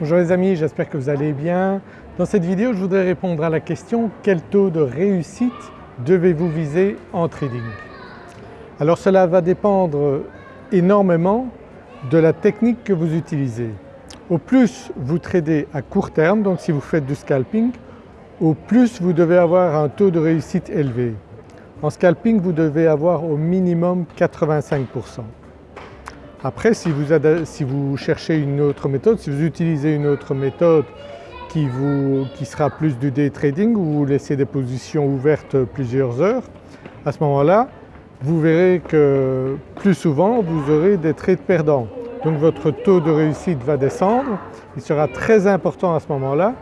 Bonjour les amis, j'espère que vous allez bien. Dans cette vidéo je voudrais répondre à la question quel taux de réussite devez-vous viser en trading? Alors cela va dépendre énormément de la technique que vous utilisez. Au plus vous tradez à court terme, donc si vous faites du scalping, au plus vous devez avoir un taux de réussite élevé. En scalping vous devez avoir au minimum 85%. Après si vous, cherchez une autre méthode, si vous utilisez une autre méthode qui, sera plus du day trading où vous laissez des positions ouvertes plusieurs heures, à ce moment-là vous verrez que plus souvent vous aurez des trades perdants. Donc votre taux de réussite va descendre. Il sera très important à ce moment-là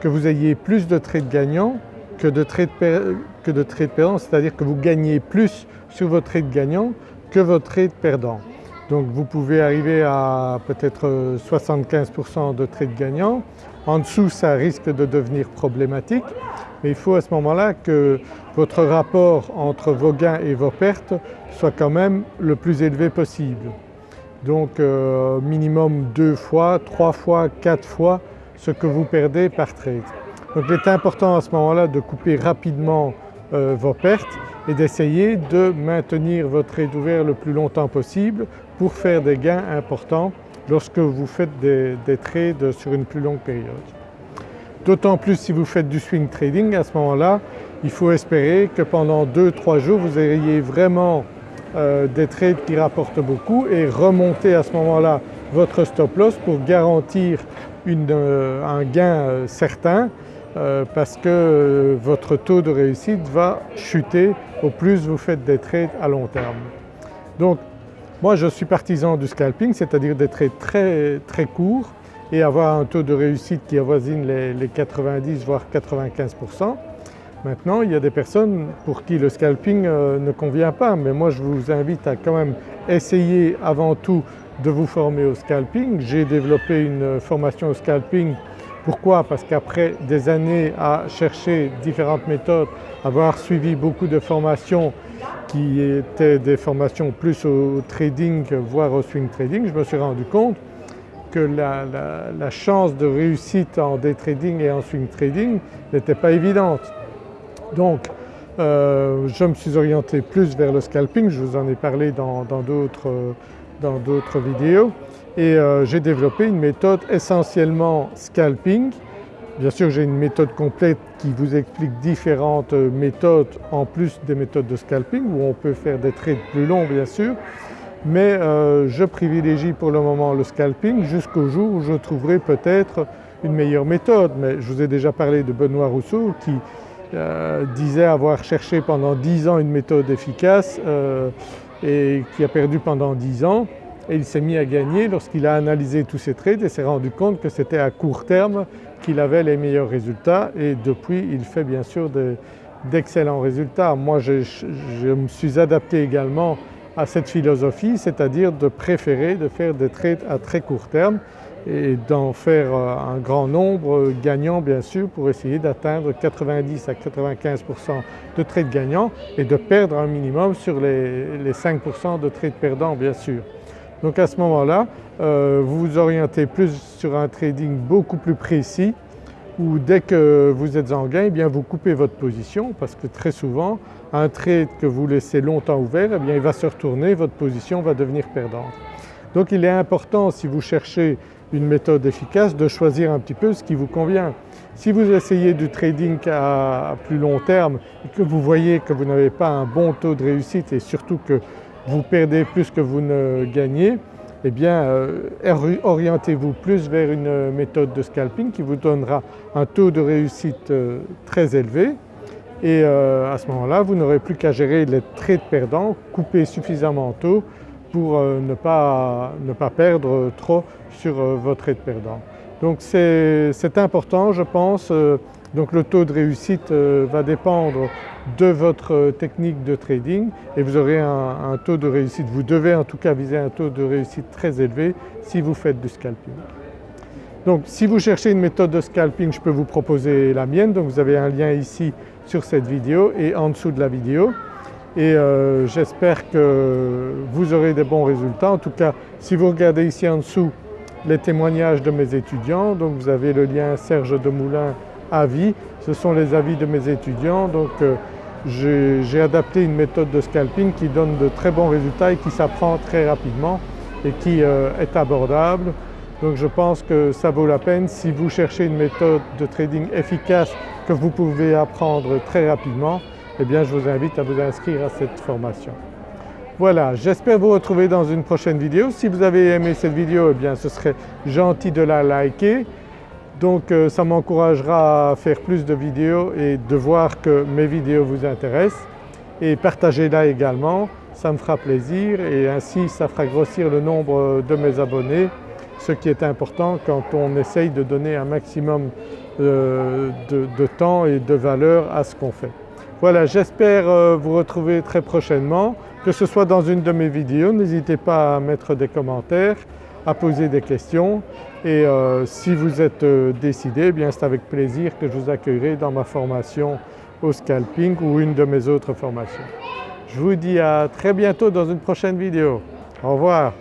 que vous ayez plus de trades gagnants que de trades, que de trades perdants, c'est-à-dire que vous gagnez plus sur votre trade gagnant que votre trade perdant. Donc vous pouvez arriver à peut-être 75% de trades gagnants. En dessous ça risque de devenir problématique mais il faut à ce moment-là que votre rapport entre vos gains et vos pertes soit quand même le plus élevé possible. Donc euh, minimum deux fois, trois fois, quatre fois ce que vous perdez par trade. Donc il est important à ce moment-là de couper rapidement euh, vos pertes et d'essayer de maintenir votre trade ouvert le plus longtemps possible pour faire des gains importants lorsque vous faites des, trades sur une plus longue période. D'autant plus si vous faites du swing trading à ce moment-là, il faut espérer que pendant 2-3 jours vous ayez vraiment euh, des trades qui rapportent beaucoup et remonter à ce moment-là votre stop loss pour garantir euh, un gain certain euh, parce que euh, votre taux de réussite va chuter au plus vous faites des trades à long terme. Donc moi je suis partisan du scalping, c'est-à-dire des trades très très courts et avoir un taux de réussite qui avoisine les, 90 voire 95%. Maintenant il y a des personnes pour qui le scalping euh, ne convient pas mais moi je vous invite à quand même essayer avant tout de vous former au scalping. J'ai développé une formation au scalping pourquoi? Parce qu'après des années à chercher différentes méthodes, avoir suivi beaucoup de formations qui étaient des formations plus au trading voire au swing trading, je me suis rendu compte que la, chance de réussite en day trading et en swing trading n'était pas évidente. Donc euh, je me suis orienté plus vers le scalping, je vous en ai parlé dans d'autres vidéos et euh, j'ai développé une méthode essentiellement scalping. Bien sûr j'ai une méthode complète qui vous explique différentes méthodes en plus des méthodes de scalping où on peut faire des trades plus longs bien sûr mais euh, je privilégie pour le moment le scalping jusqu'au jour où je trouverai peut-être une meilleure méthode. Mais je vous ai déjà parlé de Benoît Rousseau qui euh, disait avoir cherché pendant 10 ans une méthode efficace et qui a perdu pendant 10 ans et il s'est mis à gagner lorsqu'il a analysé tous ses trades et s'est rendu compte que c'était à court terme qu'il avait les meilleurs résultats et depuis il fait bien sûr d'excellents résultats. Moi je, me suis adapté également à cette philosophie, c'est-à-dire de préférer de faire des trades à très court terme et d'en faire euh, un grand nombre gagnant bien sûr pour essayer d'atteindre 90 à 95% de trades gagnants et de perdre un minimum sur les, les 5% de trades perdants bien sûr. Donc à ce moment-là, euh, vous vous orientez plus sur un trading beaucoup plus précis où dès que vous êtes en gain, eh bien vous coupez votre position parce que très souvent un trade que vous laissez longtemps ouvert, eh bien il va se retourner, votre position va devenir perdante. Donc il est important si vous cherchez une méthode efficace de choisir un petit peu ce qui vous convient. Si vous essayez du trading à plus long terme et que vous voyez que vous n'avez pas un bon taux de réussite et surtout que vous perdez plus que vous ne gagnez, eh bien euh, orientez-vous plus vers une méthode de scalping qui vous donnera un taux de réussite euh, très élevé et euh, à ce moment-là vous n'aurez plus qu'à gérer les trades perdants, couper suffisamment tôt pour ne pas, ne, pas, perdre trop sur votre trade perdant. Donc c'est important je pense donc le taux de réussite euh, va dépendre de votre technique de trading et vous aurez un, taux de réussite, vous devez en tout cas viser un taux de réussite très élevé si vous faites du scalping. Donc si vous cherchez une méthode de scalping, je peux vous proposer la mienne, donc vous avez un lien ici sur cette vidéo et en dessous de la vidéo et euh, j'espère que vous aurez des bons résultats. En tout cas si vous regardez ici en dessous les témoignages de mes étudiants. Donc vous avez le lien Serge Demoulin avis, ce sont les avis de mes étudiants. Donc euh, j'ai adapté une méthode de scalping qui donne de très bons résultats et qui s'apprend très rapidement et qui euh, est abordable. Donc je pense que ça vaut la peine si vous cherchez une méthode de trading efficace que vous pouvez apprendre très rapidement, eh bien je vous invite à vous inscrire à cette formation. Voilà, j'espère vous retrouver dans une prochaine vidéo. Si vous avez aimé cette vidéo, eh bien ce serait gentil de la liker. Donc euh, ça m'encouragera à faire plus de vidéos et de voir que mes vidéos vous intéressent. Et partagez-la également, ça me fera plaisir et ainsi ça fera grossir le nombre de mes abonnés, ce qui est important quand on essaye de donner un maximum euh, de, temps et de valeur à ce qu'on fait. Voilà, j'espère euh, vous retrouver très prochainement, que ce soit dans une de mes vidéos, n'hésitez pas à mettre des commentaires à poser des questions et euh, si vous êtes euh, décidé, eh bien c'est avec plaisir que je vous accueillerai dans ma formation au scalping ou une de mes autres formations. Je vous dis à très bientôt dans une prochaine vidéo. Au revoir.